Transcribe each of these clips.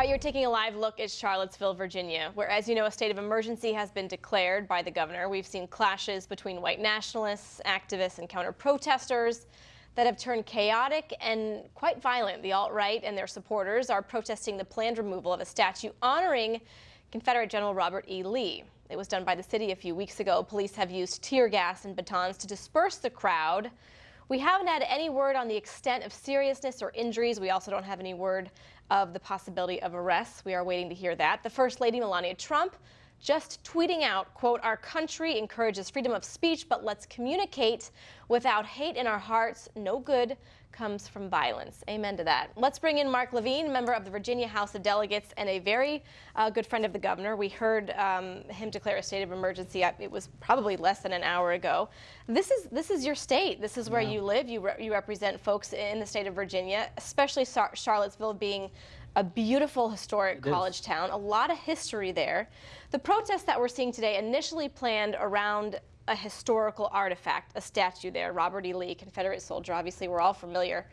right, you're taking a live look at Charlottesville, Virginia, where, as you know, a state of emergency has been declared by the governor. We've seen clashes between white nationalists, activists, and counter-protesters that have turned chaotic and quite violent. The alt-right and their supporters are protesting the planned removal of a statue honoring Confederate General Robert E. Lee. It was done by the city a few weeks ago. Police have used tear gas and batons to disperse the crowd. We haven't had any word on the extent of seriousness or injuries. We also don't have any word of the possibility of arrests. We are waiting to hear that. The First Lady Melania Trump just tweeting out, quote, our country encourages freedom of speech, but let's communicate without hate in our hearts. No good comes from violence. Amen to that. Let's bring in Mark Levine, member of the Virginia House of Delegates and a very uh, good friend of the governor. We heard um, him declare a state of emergency. It was probably less than an hour ago. This is this is your state. This is where yeah. you live. You re you represent folks in the state of Virginia, especially Charlottesville being a beautiful historic it college is. town, a lot of history there. The protests that we're seeing today initially planned around a historical artifact, a statue there, Robert E. Lee, Confederate soldier, obviously we're all familiar.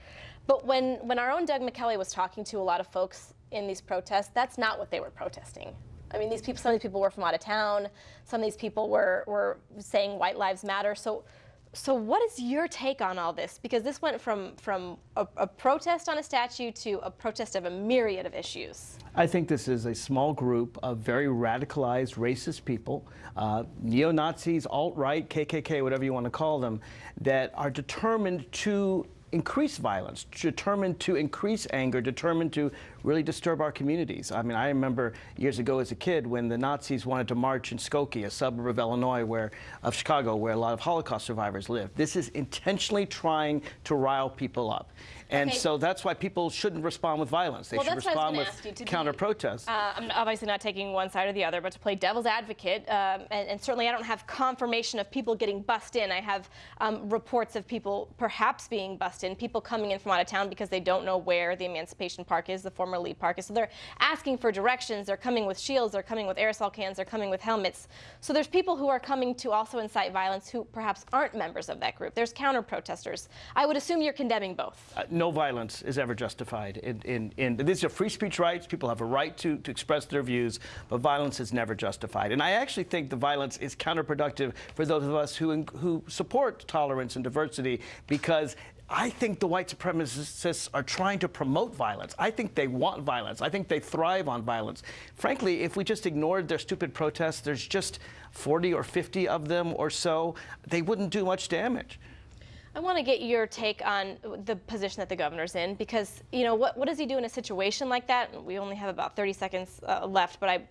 But when, when our own Doug McKelway was talking to a lot of folks in these protests, that's not what they were protesting. I mean, these people, some of these people were from out of town. Some of these people were, were saying white lives matter. So so what is your take on all this? Because this went from, from a, a, protest on a statue to a protest of a myriad of issues. I think this is a small group of very radicalized racist people, uh, neo-Nazis, alt-right, KKK, whatever you want to call them, that are determined to increase violence, determined to increase anger, determined to really disturb our communities. I mean, I remember years ago as a kid when the Nazis wanted to march in Skokie, a suburb of Illinois, where of Chicago, where a lot of Holocaust survivors live. This is intentionally trying to rile people up. And okay. so that's why people shouldn't respond with violence. They well, should respond with counter-protests. Uh, I'm obviously not taking one side or the other, but to play devil's advocate, um, and, and, certainly I don't have confirmation of people getting bussed in. I have um, reports of people perhaps being bussed in, people coming in from out of town because they don't know where the Emancipation Park is, the former Lee Park is. So they're asking for directions. They're coming with shields. They're coming with aerosol cans. They're coming with helmets. So there's people who are coming to also incite violence who perhaps aren't members of that group. There's counter-protesters. I would assume you're condemning both. Uh, no violence is ever justified. In, in, in, these are free speech rights. People have a right to, to express their views, but violence is never justified. And I actually think the violence is counterproductive for those of us who, who support tolerance and diversity because I think the white supremacists are trying to promote violence. I think they want violence. I think they thrive on violence. Frankly, if we just ignored their stupid protests, there's just 40 or 50 of them or so, they wouldn't do much damage. I want to get your take on the position that the governor's in because, you know, what, what does he do in a situation like that? We only have about 30 seconds uh, left, but I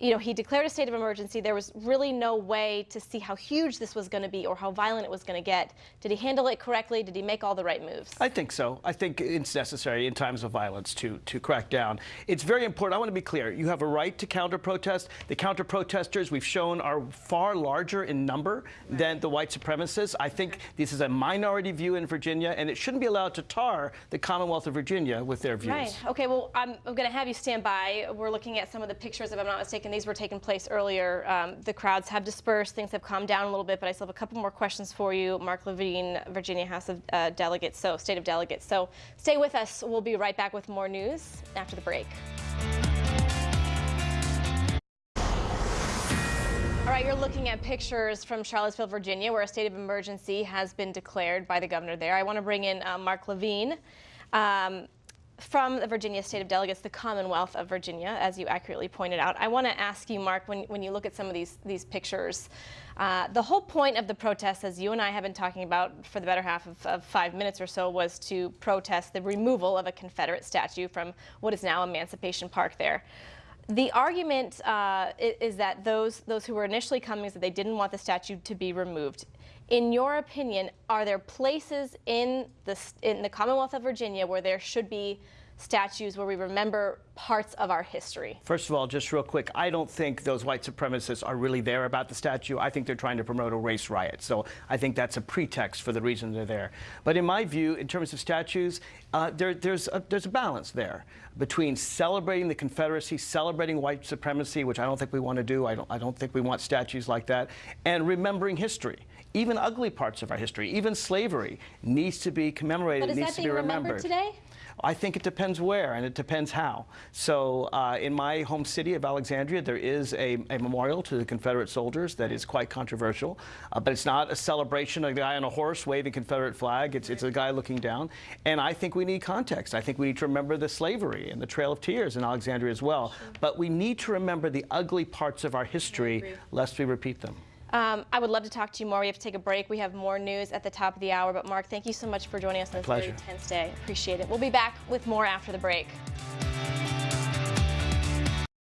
you know, he declared a state of emergency. There was really no way to see how huge this was going to be or how violent it was going to get. Did he handle it correctly? Did he make all the right moves? I think so. I think it's necessary in times of violence to, to crack down. It's very important. I want to be clear. You have a right to counter-protest. The counter-protesters we've shown are far larger in number right. than the white supremacists. I think this is a minority view in Virginia, and it shouldn't be allowed to tar the Commonwealth of Virginia with their views. Right. Okay, well, I'm, I'm going to have you stand by. We're looking at some of the pictures, if I'm not mistaken, and these were taking place earlier. Um, the crowds have dispersed, things have calmed down a little bit, but I still have a couple more questions for you. Mark Levine, Virginia House of uh, Delegates, so State of Delegates. So stay with us. We'll be right back with more news after the break. All right, you're looking at pictures from Charlottesville, Virginia, where a state of emergency has been declared by the governor there. I want to bring in uh, Mark Levine. Um, from the Virginia State of Delegates, the Commonwealth of Virginia, as you accurately pointed out. I want to ask you, Mark, when, when you look at some of these, these pictures, uh, the whole point of the protest, as you and I have been talking about for the better half of, of, five minutes or so, was to protest the removal of a Confederate statue from what is now Emancipation Park there. The argument uh, is that those, those who were initially coming is that they didn't want the statue to be removed. In your opinion, are there places in the, in the Commonwealth of Virginia where there should be statues where we remember parts of our history. First of all, just real quick, I don't think those white supremacists are really there about the statue. I think they're trying to promote a race riot. So I think that's a pretext for the reason they're there. But in my view, in terms of statues, uh, there, there's, a, there's a balance there between celebrating the Confederacy, celebrating white supremacy, which I don't think we want to do. I don't, I don't think we want statues like that, and remembering history. Even ugly parts of our history, even slavery, needs to be commemorated, needs to be remembered. today? I think it depends where and it depends how. So uh, in my home city of Alexandria, there is a, a memorial to the Confederate soldiers that is quite controversial, uh, but it's not a celebration of a guy on a horse waving Confederate flag. It's, it's a guy looking down. And I think we need context. I think we need to remember the slavery and the Trail of Tears in Alexandria as well. But we need to remember the ugly parts of our history lest we repeat them. Um, I would love to talk to you more. We have to take a break. We have more news at the top of the hour. But Mark, thank you so much for joining us on this very pleasure. tense day. Appreciate it. We'll be back with more after the break.